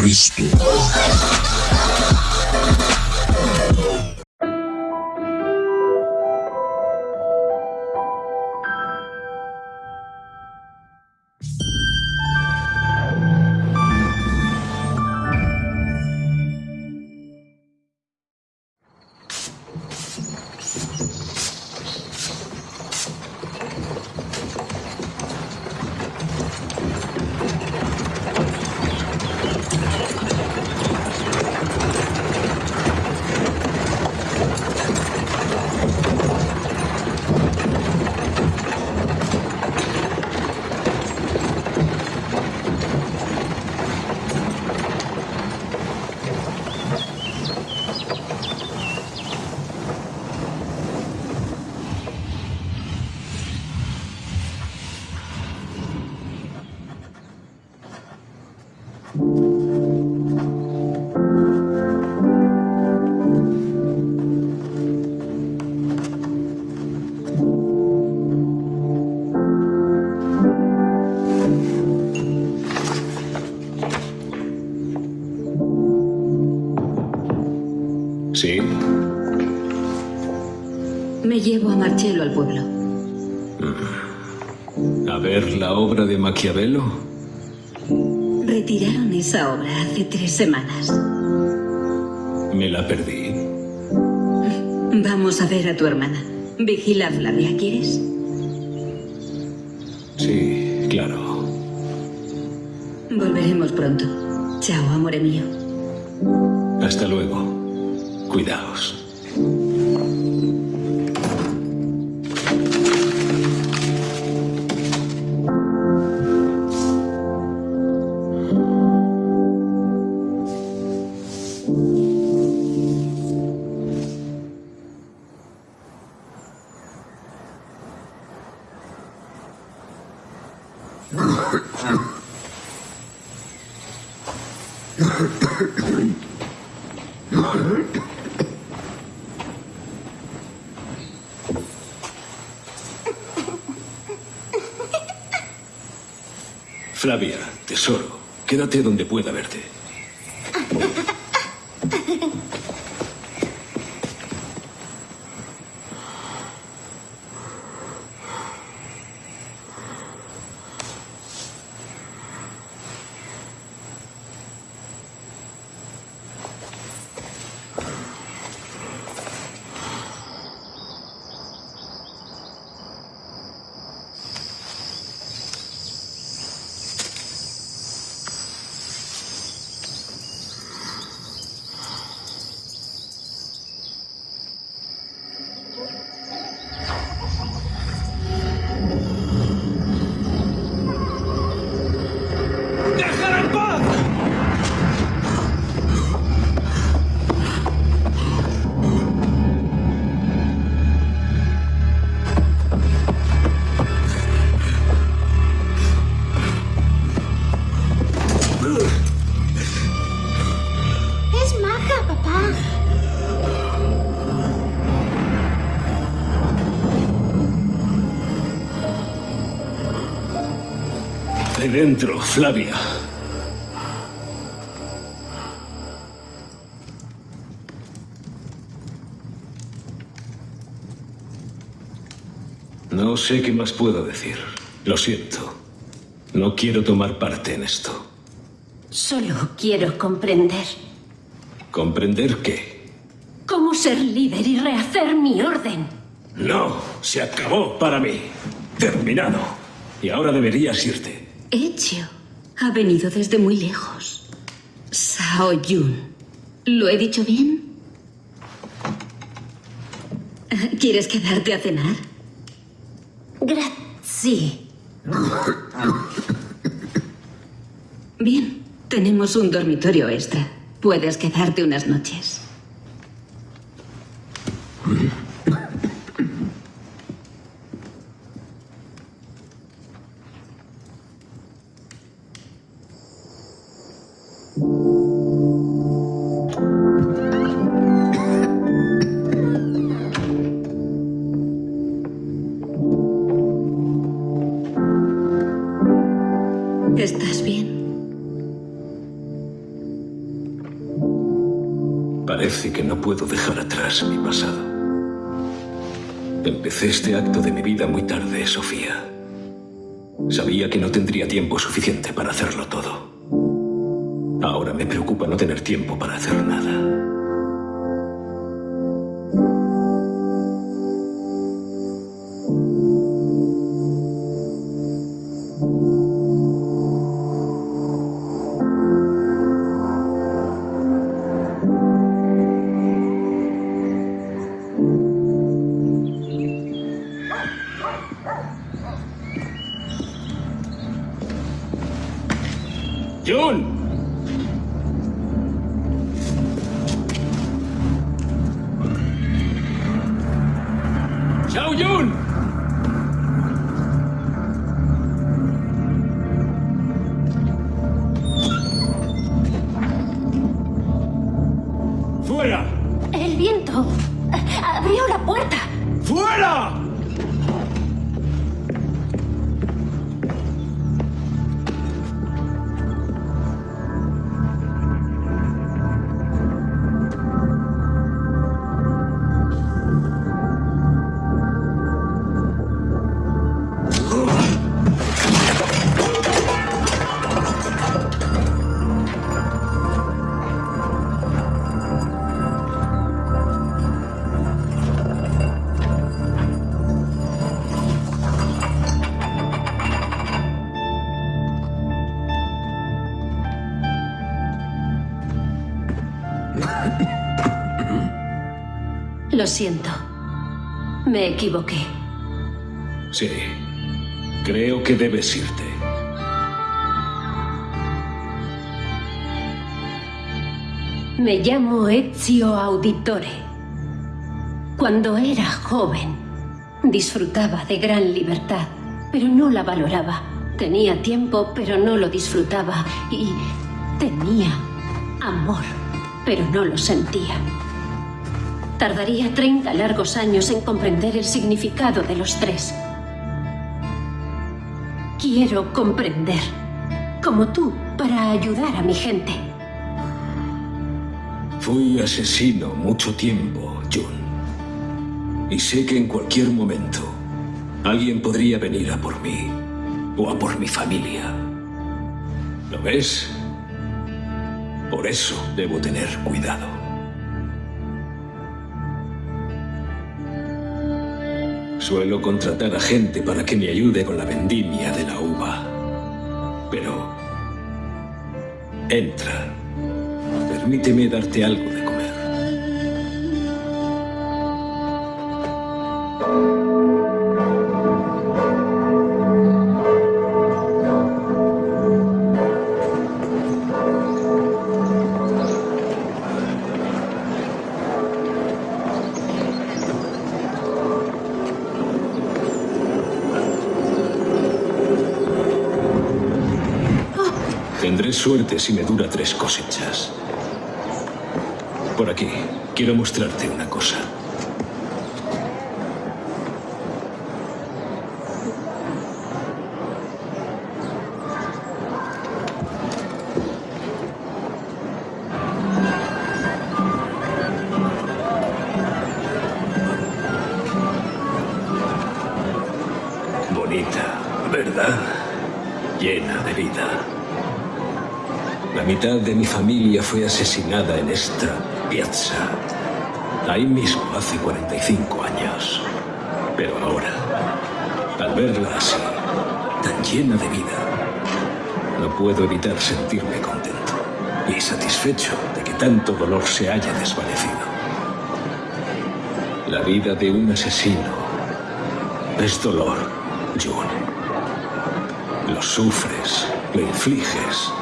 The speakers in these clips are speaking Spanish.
Христу. Al pueblo. ¿A ver la obra de Maquiavelo? Retiraron esa obra hace tres semanas. Me la perdí. Vamos a ver a tu hermana. Vigila a Flavia, ¿quieres? Sí, claro. Volveremos pronto. Chao, amore mío. Hasta luego. Cuidaos. Flavia, tesoro, quédate donde pueda verte. Dentro, Flavia. No sé qué más puedo decir. Lo siento. No quiero tomar parte en esto. Solo quiero comprender ¿Comprender qué? cómo ser líder y rehacer mi orden. No, se acabó para mí. Terminado. Y ahora deberías irte. Ezio ha venido desde muy lejos. Sao Yun. ¿Lo he dicho bien? ¿Quieres quedarte a cenar? Grazie. Bien, tenemos un dormitorio extra. Puedes quedarte unas noches. Puedo dejar atrás mi pasado. Empecé este acto de mi vida muy tarde, Sofía. Sabía que no tendría tiempo suficiente para hacerlo todo. Ahora me preocupa no tener tiempo para hacer nada. Siento. Me equivoqué. Sí. Creo que debes irte. Me llamo Ezio Auditore. Cuando era joven, disfrutaba de gran libertad, pero no la valoraba. Tenía tiempo, pero no lo disfrutaba. Y tenía amor, pero no lo sentía. Tardaría 30 largos años en comprender el significado de los tres. Quiero comprender, como tú, para ayudar a mi gente. Fui asesino mucho tiempo, Jun. Y sé que en cualquier momento alguien podría venir a por mí o a por mi familia. ¿Lo ves? Por eso debo tener cuidado. Suelo contratar a gente para que me ayude con la vendimia de la uva. Pero... Entra. Permíteme darte algo de Suerte si me dura tres cosechas. Por aquí, quiero mostrarte una cosa. Bonita, ¿verdad? Llena de vida. La mitad de mi familia fue asesinada en esta piazza. Ahí mismo, hace 45 años. Pero ahora, al verla así, tan llena de vida, no puedo evitar sentirme contento y satisfecho de que tanto dolor se haya desvanecido. La vida de un asesino es dolor, June. Lo sufres, lo infliges,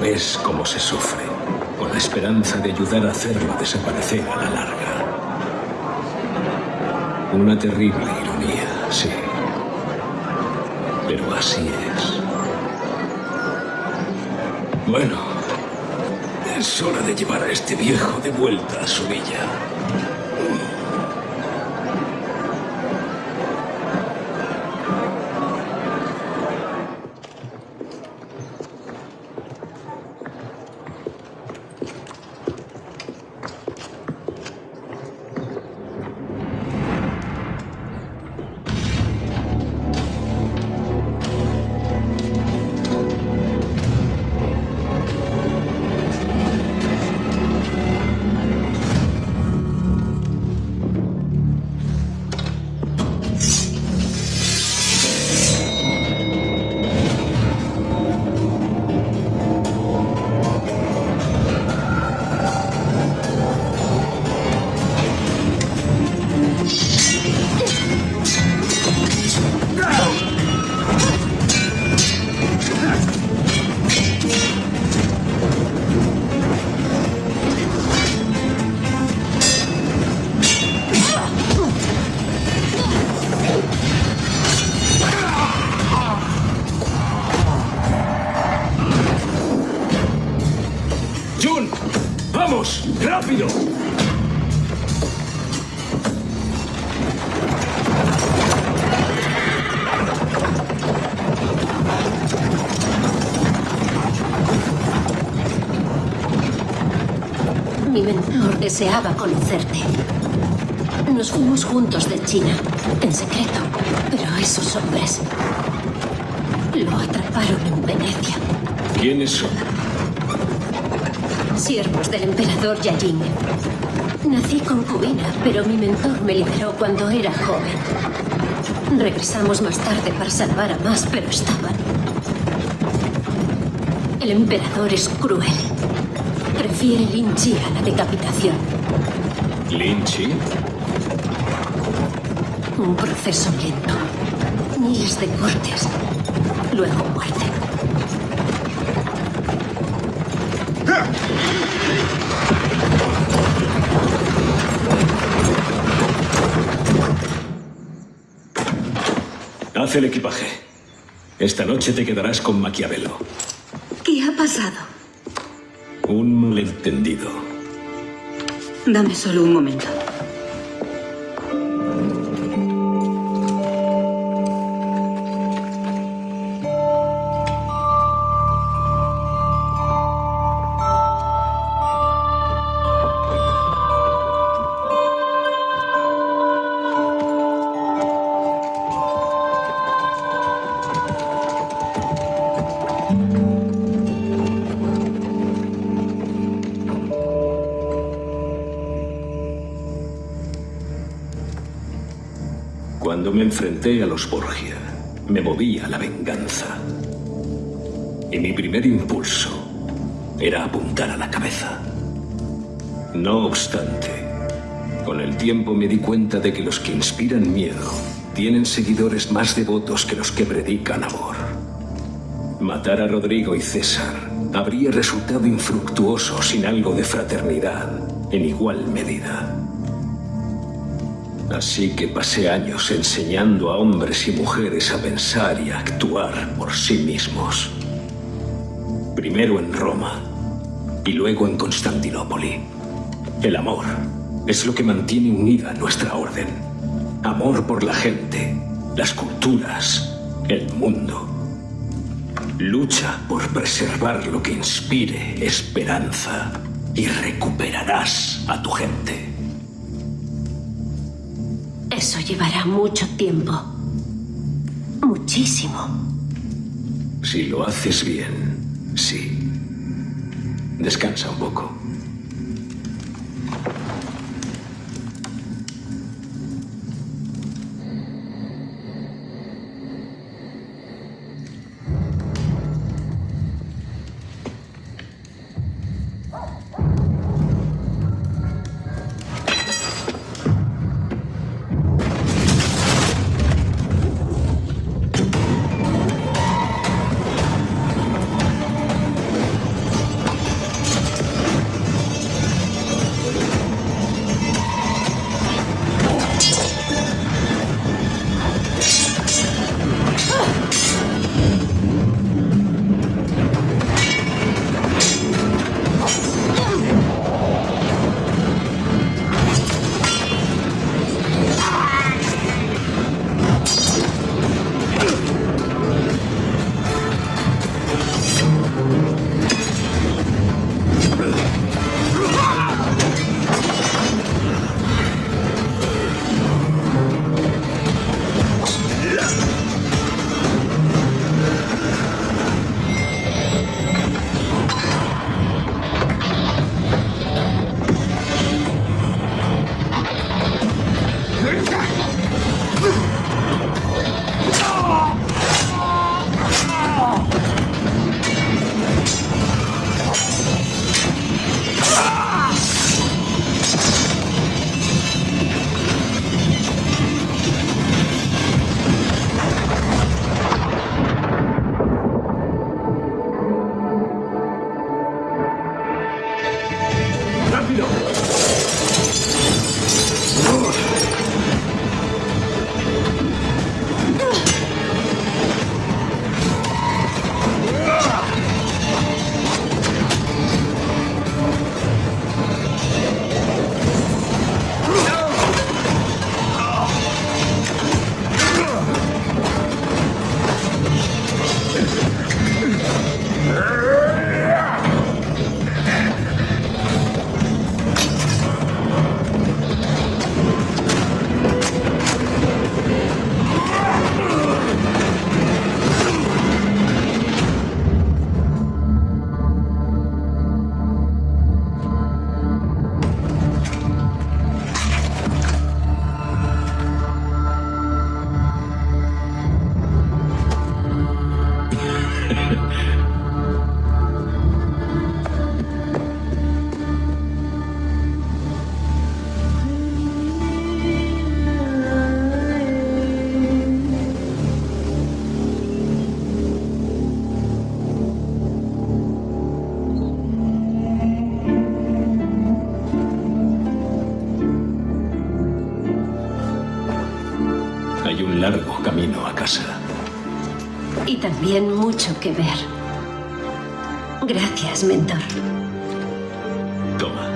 ves cómo se sufre, con la esperanza de ayudar a hacerlo desaparecer a la larga. Una terrible ironía, sí. Pero así es. Bueno, es hora de llevar a este viejo de vuelta a su villa. Jun, vamos, rápido. Mi mentor deseaba conocerte. Nos fuimos juntos de China, en secreto, pero esos hombres lo atraparon en Venecia. ¿Quiénes son? Siervos del emperador Yajin. Nací concubina, pero mi mentor me liberó cuando era joven. Regresamos más tarde para salvar a más, pero estaban. El emperador es cruel. Prefiere Lin Chi a la decapitación. ¿Lin Chi? Un proceso lento. Miles de cortes. Luego muerte. Haz el equipaje. Esta noche te quedarás con Maquiavelo. ¿Qué ha pasado? Un malentendido. Dame solo un momento. Me enfrenté a los Borgia, me moví a la venganza. Y mi primer impulso era apuntar a la cabeza. No obstante, con el tiempo me di cuenta de que los que inspiran miedo tienen seguidores más devotos que los que predican amor. Matar a Rodrigo y César habría resultado infructuoso sin algo de fraternidad en igual medida. Así que pasé años enseñando a hombres y mujeres a pensar y a actuar por sí mismos. Primero en Roma y luego en Constantinopoli. El amor es lo que mantiene unida nuestra orden. Amor por la gente, las culturas, el mundo. Lucha por preservar lo que inspire esperanza y recuperarás a tu gente. Eso llevará mucho tiempo. Muchísimo. Si lo haces bien, sí. Descansa un poco. Mucho que ver. Gracias, mentor. Toma.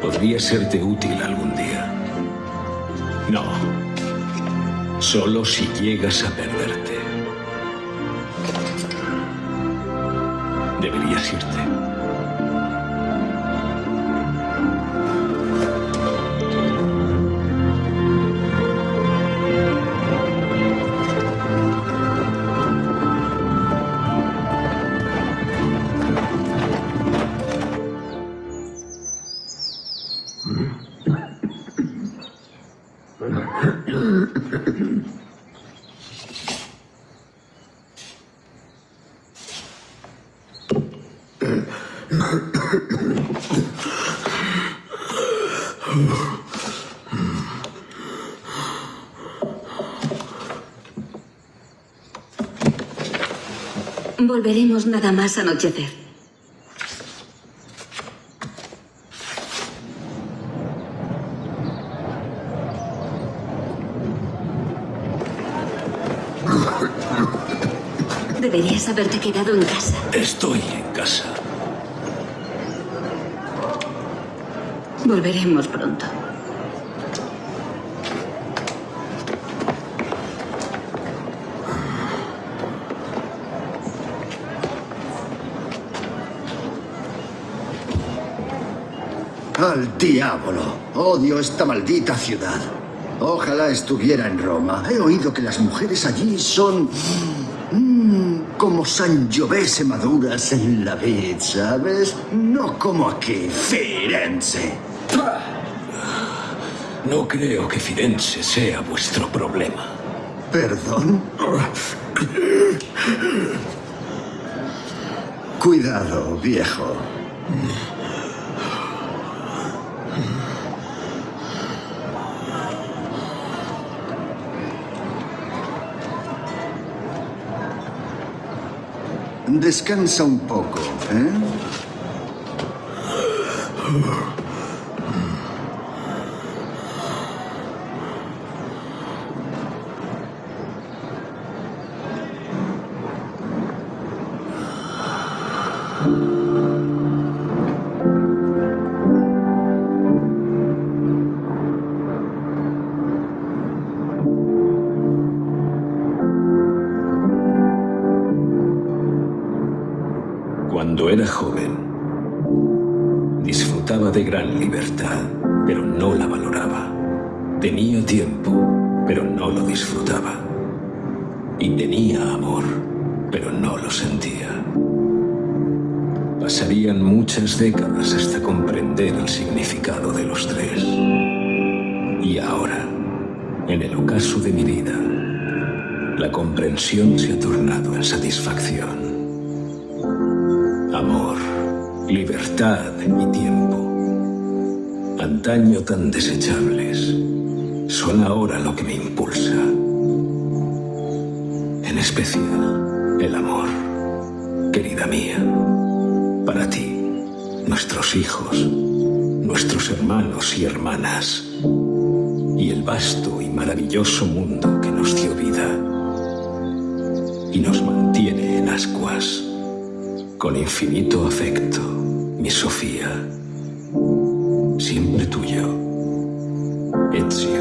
Podría serte útil algún día. No. Solo si llegas a perderte. Deberías irte. Volveremos nada más anochecer. Deberías haberte quedado en casa. Estoy en casa. Volveremos pronto. Al diablo. Odio esta maldita ciudad. Ojalá estuviera en Roma. He oído que las mujeres allí son... mm, como sangiovese maduras en la vid, ¿sabes? No como aquí, Firenze. No creo que Firenze sea vuestro problema. ¿Perdón? Cuidado, viejo. Descansa un poco, ¿eh? Cuando era joven, disfrutaba de gran libertad, pero no la valoraba. Tenía tiempo, pero no lo disfrutaba. Y tenía amor, pero no lo sentía. Pasarían muchas décadas hasta comprender el significado de los tres. Y ahora, en el ocaso de mi vida, la comprensión se ha tornado en satisfacción. Libertad y tiempo, antaño tan desechables, son ahora lo que me impulsa. En especial, el amor, querida mía, para ti, nuestros hijos, nuestros hermanos y hermanas, y el vasto y maravilloso mundo que nos dio vida y nos mantiene en ascuas. Con infinito afecto, mi Sofía. Siempre tuyo. Ezio.